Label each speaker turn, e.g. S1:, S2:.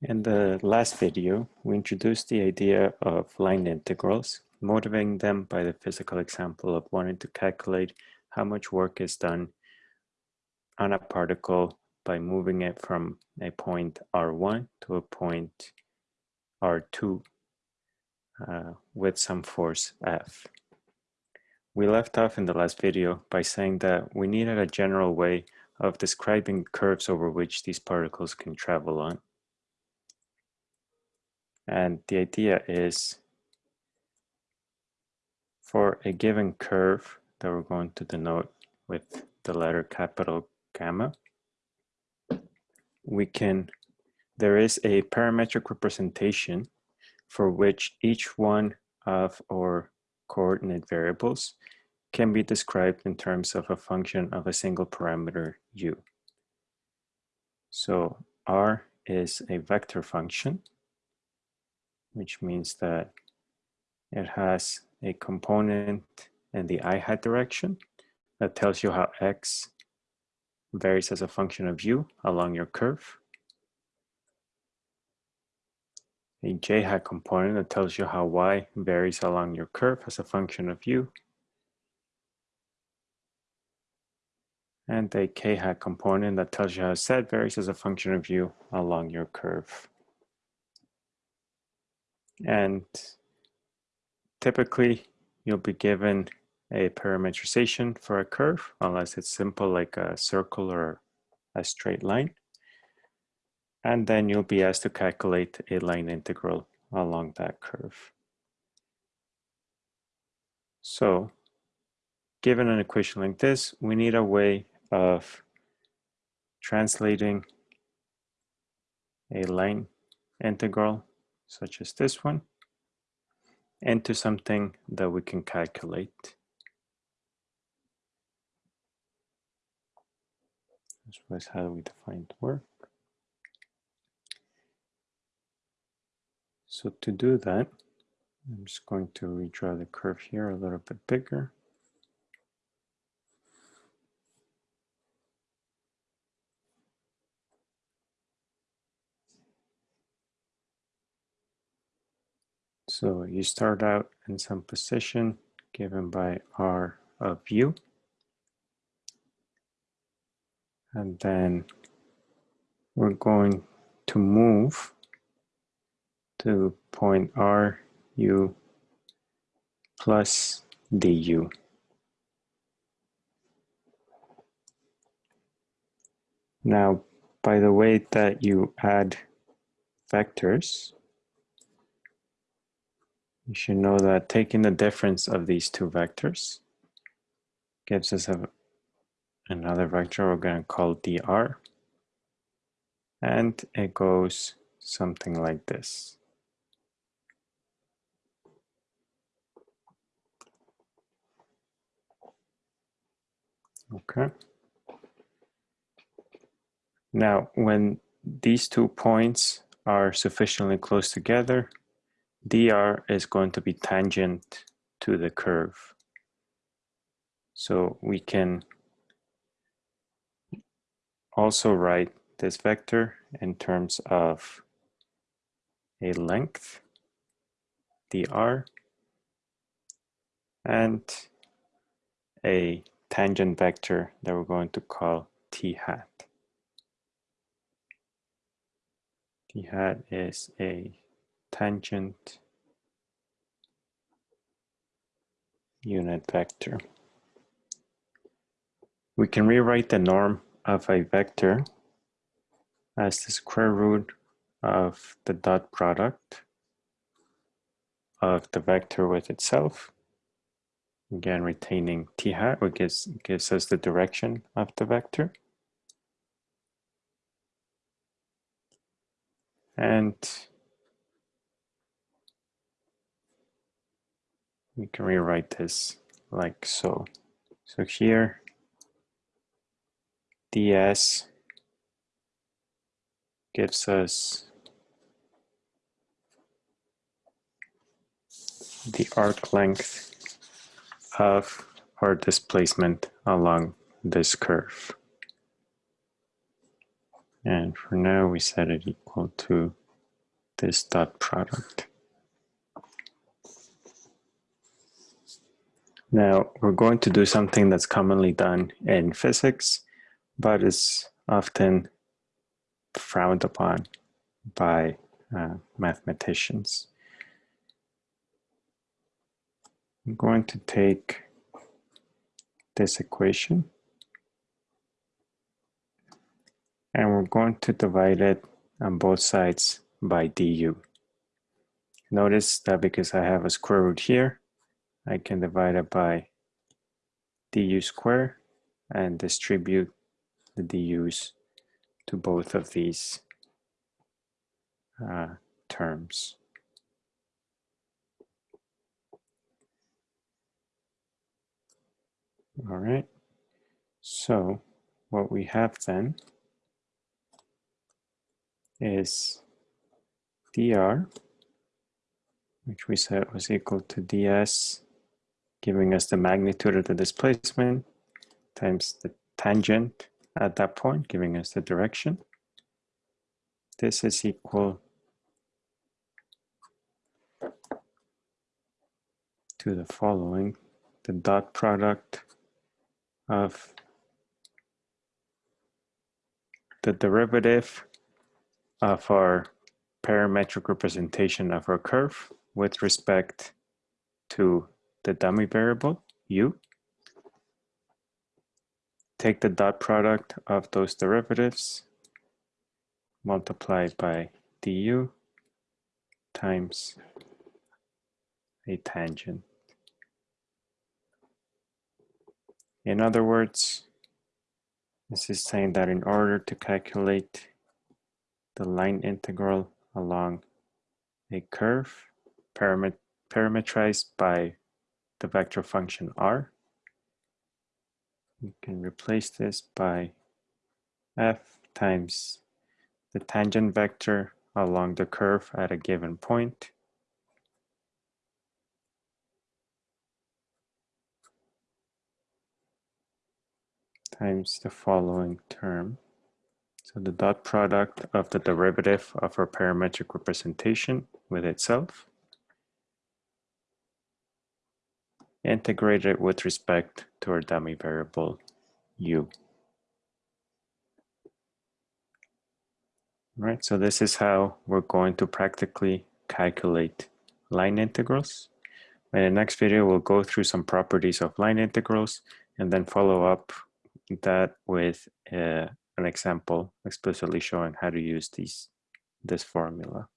S1: In the last video, we introduced the idea of line integrals, motivating them by the physical example of wanting to calculate how much work is done on a particle by moving it from a point R1 to a point R2 uh, with some force F. We left off in the last video by saying that we needed a general way of describing curves over which these particles can travel on. And the idea is for a given curve that we're going to denote with the letter capital gamma, we can, there is a parametric representation for which each one of our coordinate variables can be described in terms of a function of a single parameter u. So r is a vector function which means that it has a component in the i hat direction that tells you how x varies as a function of u along your curve. A j hat component that tells you how y varies along your curve as a function of u. And a k hat component that tells you how z varies as a function of u along your curve. And typically you'll be given a parametrization for a curve, unless it's simple like a circle or a straight line. And then you'll be asked to calculate a line integral along that curve. So given an equation like this, we need a way of translating a line integral such as this one, into something that we can calculate. This was how we defined work. So to do that, I'm just going to redraw the curve here a little bit bigger. So you start out in some position given by R of U. And then we're going to move to point R U plus du. Now, by the way that you add vectors, you should know that taking the difference of these two vectors gives us a, another vector we're going to call dr. And it goes something like this. Okay. Now, when these two points are sufficiently close together, dr is going to be tangent to the curve. So we can also write this vector in terms of a length, dr, and a tangent vector that we're going to call t hat. t hat is a tangent unit vector. We can rewrite the norm of a vector as the square root of the dot product of the vector with itself. Again, retaining t hat, which gives, gives us the direction of the vector. And we can rewrite this like so. So here, ds gives us the arc length of our displacement along this curve. And for now, we set it equal to this dot product. Now we're going to do something that's commonly done in physics, but is often frowned upon by uh, mathematicians. I'm going to take this equation and we're going to divide it on both sides by du. Notice that because I have a square root here, I can divide it by du square and distribute the du's to both of these uh, terms. All right, so what we have then is dr, which we said was equal to ds, giving us the magnitude of the displacement, times the tangent at that point, giving us the direction. This is equal to the following, the dot product of the derivative of our parametric representation of our curve with respect to the dummy variable u. Take the dot product of those derivatives multiplied by du times a tangent. In other words, this is saying that in order to calculate the line integral along a curve paramet parametrized by the vector function r, we can replace this by f times the tangent vector along the curve at a given point. Times the following term. So the dot product of the derivative of our parametric representation with itself integrated with respect to our dummy variable u. All right, so this is how we're going to practically calculate line integrals. In the next video, we'll go through some properties of line integrals and then follow up that with uh, an example explicitly showing how to use these this formula.